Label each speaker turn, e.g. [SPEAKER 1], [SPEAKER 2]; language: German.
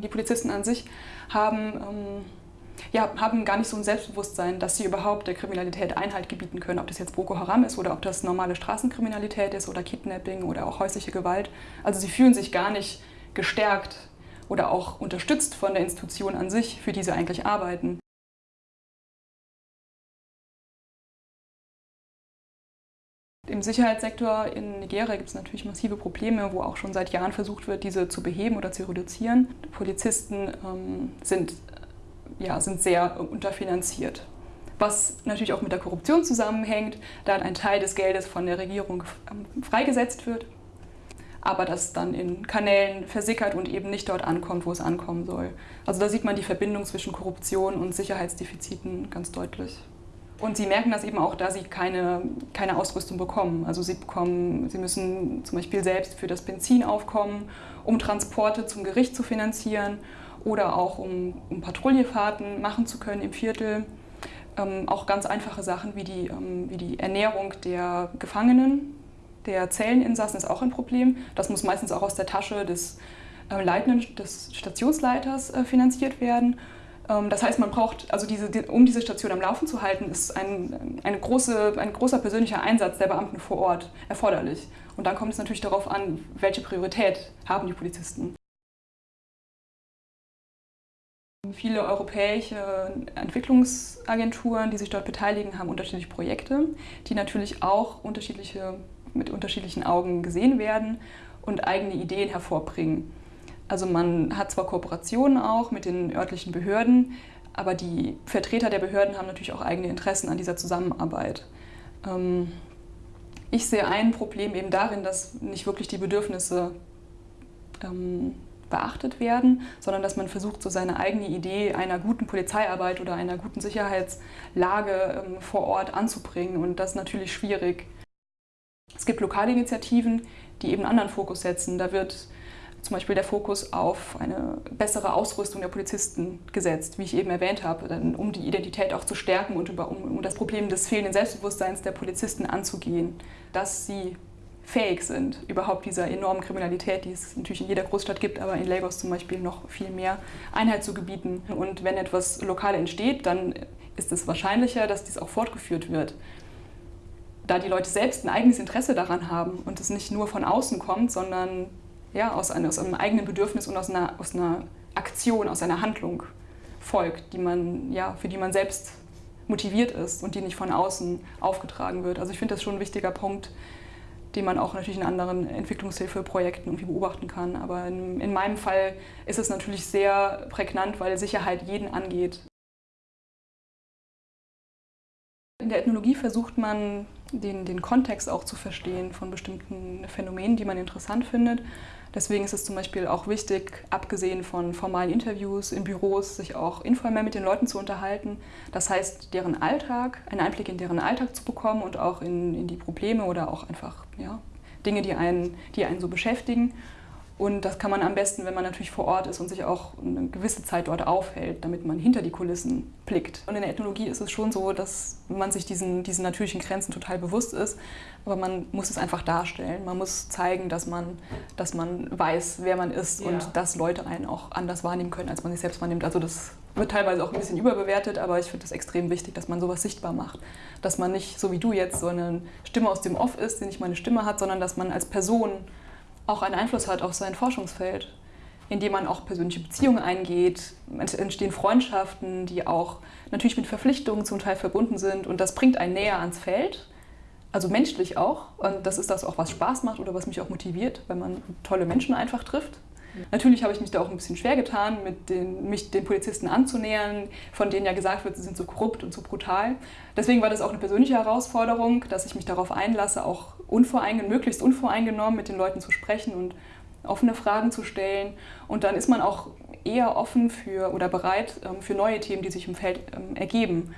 [SPEAKER 1] Die Polizisten an sich haben, ähm, ja, haben gar nicht so ein Selbstbewusstsein, dass sie überhaupt der Kriminalität Einhalt gebieten können, ob das jetzt Boko Haram ist oder ob das normale Straßenkriminalität ist oder Kidnapping oder auch häusliche Gewalt. Also sie fühlen sich gar nicht gestärkt oder auch unterstützt von der Institution an sich, für die sie eigentlich arbeiten. Im Sicherheitssektor in Nigeria gibt es natürlich massive Probleme, wo auch schon seit Jahren versucht wird, diese zu beheben oder zu reduzieren. Die Polizisten ähm, sind, ja, sind sehr unterfinanziert. Was natürlich auch mit der Korruption zusammenhängt, da ein Teil des Geldes von der Regierung ähm, freigesetzt wird, aber das dann in Kanälen versickert und eben nicht dort ankommt, wo es ankommen soll. Also da sieht man die Verbindung zwischen Korruption und Sicherheitsdefiziten ganz deutlich. Und sie merken das eben auch, da sie keine, keine Ausrüstung bekommen. Also sie, bekommen, sie müssen zum Beispiel selbst für das Benzin aufkommen, um Transporte zum Gericht zu finanzieren oder auch um, um Patrouillefahrten machen zu können im Viertel. Ähm, auch ganz einfache Sachen wie die, ähm, wie die Ernährung der Gefangenen, der Zelleninsassen ist auch ein Problem. Das muss meistens auch aus der Tasche des, äh, Leitenden, des Stationsleiters äh, finanziert werden. Ähm, das heißt, man braucht, also diese, um diese Station am Laufen zu halten, ist ein, eine große, ein großer persönlicher Einsatz der Beamten vor Ort erforderlich. Und dann kommt es natürlich darauf an, welche Priorität haben die Polizisten. Viele europäische Entwicklungsagenturen, die sich dort beteiligen, haben unterschiedliche Projekte, die natürlich auch unterschiedliche, mit unterschiedlichen Augen gesehen werden und eigene Ideen hervorbringen. Also man hat zwar Kooperationen auch mit den örtlichen Behörden, aber die Vertreter der Behörden haben natürlich auch eigene Interessen an dieser Zusammenarbeit. Ähm, ich sehe ein Problem eben darin, dass nicht wirklich die Bedürfnisse ähm, beachtet werden, sondern dass man versucht, so seine eigene Idee einer guten Polizeiarbeit oder einer guten Sicherheitslage ähm, vor Ort anzubringen. Und das ist natürlich schwierig. Es gibt lokale Initiativen, die eben einen anderen Fokus setzen. Da wird zum Beispiel der Fokus auf eine bessere Ausrüstung der Polizisten gesetzt, wie ich eben erwähnt habe, um die Identität auch zu stärken und über, um, um das Problem des fehlenden Selbstbewusstseins der Polizisten anzugehen, dass sie fähig sind, überhaupt dieser enormen Kriminalität, die es natürlich in jeder Großstadt gibt, aber in Lagos zum Beispiel noch viel mehr, Einheit zu gebieten. Und wenn etwas lokal entsteht, dann ist es wahrscheinlicher, dass dies auch fortgeführt wird. Da die Leute selbst ein eigenes Interesse daran haben und es nicht nur von außen kommt, sondern ja, aus, einem, aus einem eigenen Bedürfnis und aus einer, aus einer Aktion, aus einer Handlung folgt, die man, ja, für die man selbst motiviert ist und die nicht von außen aufgetragen wird. Also ich finde das schon ein wichtiger Punkt, den man auch natürlich in anderen Entwicklungshilfeprojekten irgendwie beobachten kann. Aber in, in meinem Fall ist es natürlich sehr prägnant, weil Sicherheit jeden angeht. In der Ethnologie versucht man, den, den Kontext auch zu verstehen von bestimmten Phänomenen, die man interessant findet. Deswegen ist es zum Beispiel auch wichtig, abgesehen von formalen Interviews in Büros, sich auch informell mit den Leuten zu unterhalten. Das heißt, deren Alltag, einen Einblick in deren Alltag zu bekommen und auch in, in die Probleme oder auch einfach ja, Dinge, die einen, die einen so beschäftigen. Und das kann man am besten, wenn man natürlich vor Ort ist und sich auch eine gewisse Zeit dort aufhält, damit man hinter die Kulissen blickt. Und in der Ethnologie ist es schon so, dass man sich diesen, diesen natürlichen Grenzen total bewusst ist, aber man muss es einfach darstellen. Man muss zeigen, dass man, dass man weiß, wer man ist ja. und dass Leute einen auch anders wahrnehmen können, als man sich selbst wahrnimmt. Also das wird teilweise auch ein bisschen überbewertet, aber ich finde es extrem wichtig, dass man sowas sichtbar macht. Dass man nicht, so wie du jetzt, so eine Stimme aus dem Off ist, die nicht mal eine Stimme hat, sondern dass man als Person auch einen Einfluss hat auf sein Forschungsfeld, indem man auch persönliche Beziehungen eingeht. Es entstehen Freundschaften, die auch natürlich mit Verpflichtungen zum Teil verbunden sind und das bringt einen näher ans Feld. Also menschlich auch. Und das ist das auch, was Spaß macht oder was mich auch motiviert, wenn man tolle Menschen einfach trifft. Natürlich habe ich mich da auch ein bisschen schwer getan, den, mich den Polizisten anzunähern, von denen ja gesagt wird, sie sind so korrupt und so brutal. Deswegen war das auch eine persönliche Herausforderung, dass ich mich darauf einlasse, auch unvoreingenommen, möglichst unvoreingenommen mit den Leuten zu sprechen und offene Fragen zu stellen. Und dann ist man auch eher offen für oder bereit ähm, für neue Themen, die sich im Feld ähm, ergeben.